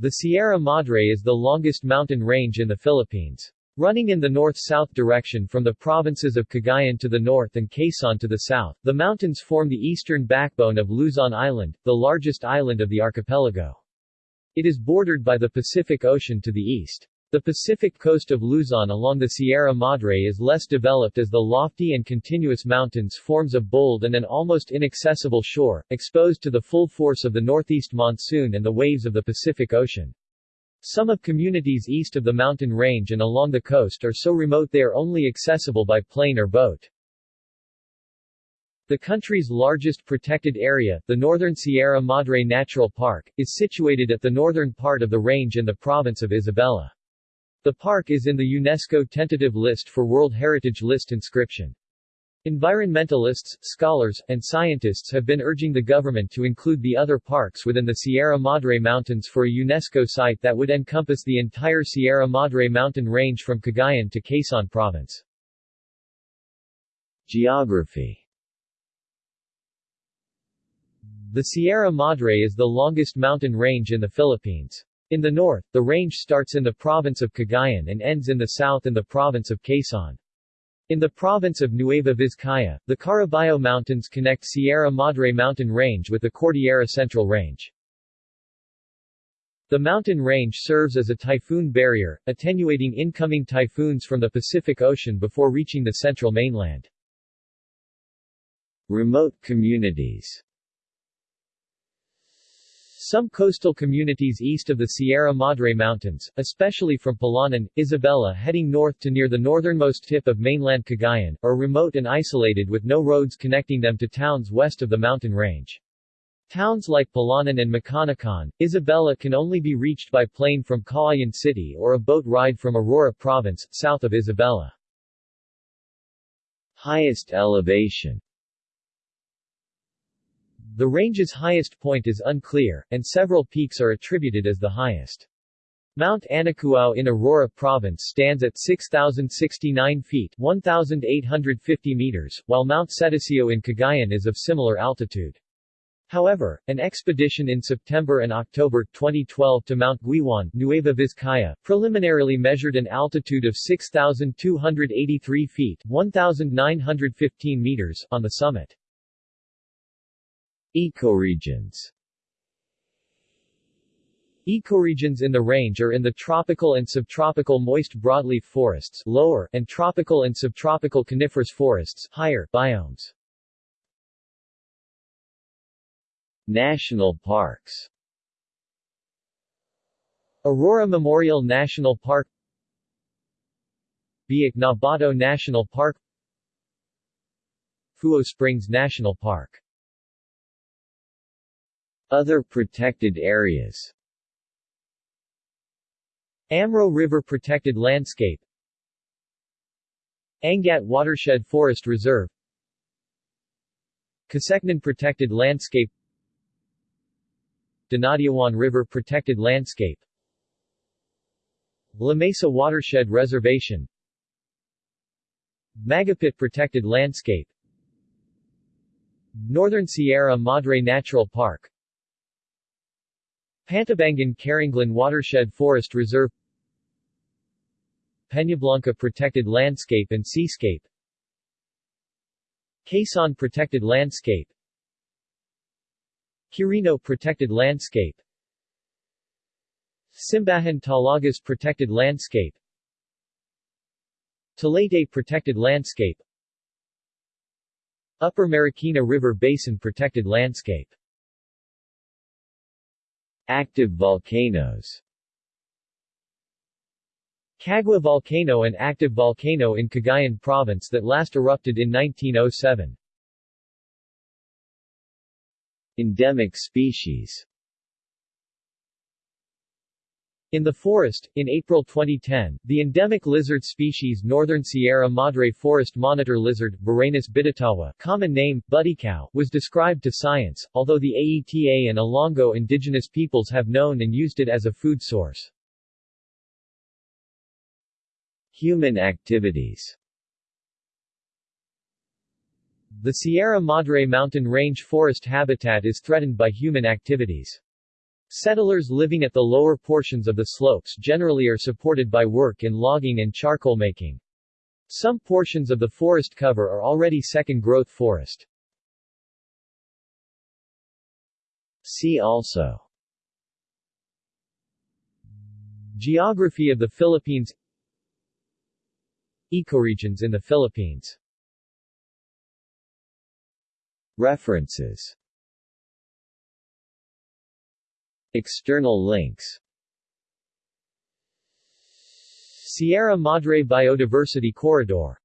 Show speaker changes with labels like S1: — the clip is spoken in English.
S1: The Sierra Madre is the longest mountain range in the Philippines. Running in the north-south direction from the provinces of Cagayan to the north and Quezon to the south, the mountains form the eastern backbone of Luzon Island, the largest island of the archipelago. It is bordered by the Pacific Ocean to the east. The Pacific coast of Luzon along the Sierra Madre is less developed as the lofty and continuous mountains forms a bold and an almost inaccessible shore, exposed to the full force of the northeast monsoon and the waves of the Pacific Ocean. Some of communities east of the mountain range and along the coast are so remote they are only accessible by plane or boat. The country's largest protected area, the Northern Sierra Madre Natural Park, is situated at the northern part of the range in the province of Isabela. The park is in the UNESCO tentative list for World Heritage List inscription. Environmentalists, scholars, and scientists have been urging the government to include the other parks within the Sierra Madre Mountains for a UNESCO site that would encompass the entire Sierra Madre mountain range from Cagayan to Quezon Province.
S2: Geography
S1: The Sierra Madre is the longest mountain range in the Philippines. In the north, the range starts in the province of Cagayan and ends in the south in the province of Quezon. In the province of Nueva Vizcaya, the Caraballo Mountains connect Sierra Madre mountain range with the Cordillera Central Range. The mountain range serves as a typhoon barrier, attenuating incoming typhoons from the Pacific Ocean before reaching the central mainland.
S2: Remote communities
S1: some coastal communities east of the Sierra Madre Mountains, especially from Palanan, Isabela heading north to near the northernmost tip of mainland Cagayan, are remote and isolated with no roads connecting them to towns west of the mountain range. Towns like Palanan and Maconacon, Isabela can only be reached by plane from Cauayan City or a boat ride from Aurora Province, south of Isabela.
S2: Highest elevation
S1: the range's highest point is unclear, and several peaks are attributed as the highest. Mount Anacuao in Aurora Province stands at 6,069 feet 1,850 meters, while Mount Cetaceo in Cagayan is of similar altitude. However, an expedition in September and October 2012 to Mount Guiwan, Nueva Vizcaya, preliminarily measured an altitude of 6,283 feet 1,915 meters on the summit.
S2: Ecoregions.
S1: Ecoregions in the range are in the tropical and subtropical moist broadleaf forests lower and tropical and subtropical coniferous forests higher biomes.
S2: National parks.
S1: Aurora Memorial National Park. Biak na Bato National Park. Fuyot Springs National Park
S2: other protected areas.
S1: Amro River Protected Landscape. Angat Watershed Forest Reserve. Casecnan Protected Landscape. Dinadiawan River Protected Landscape. La Mesa Watershed Reservation. Magapit Protected Landscape. Northern Sierra Madre Natural Park Pantabangan Carranglan Watershed Forest Reserve Peñablanca Protected Landscape and Seascape Quezon Protected Landscape Quirino Protected Landscape Simbahan Talagas Protected Landscape Talete Protected Landscape Upper Marikina River Basin Protected Landscape
S2: Active volcanoes
S1: Cagua volcano an active volcano in Cagayan province that last erupted in 1907.
S2: Endemic species
S1: in the forest, in April 2010, the endemic lizard species Northern Sierra Madre Forest Monitor Lizard, Varanus bitatawa, common name, butikaw, was described to science, although the Aeta and Ilongot indigenous peoples have known and used it as a food source.
S2: Human activities
S1: The Sierra Madre mountain range forest habitat is threatened by human activities. Settlers living at the lower portions of the slopes generally are supported by work in logging and charcoal making. Some portions of the forest cover are already second-growth forest.
S2: See also
S1: Geography of the Philippines Ecoregions in the Philippines
S2: References External links.
S1: Sierra Madre Biodiversity Corridor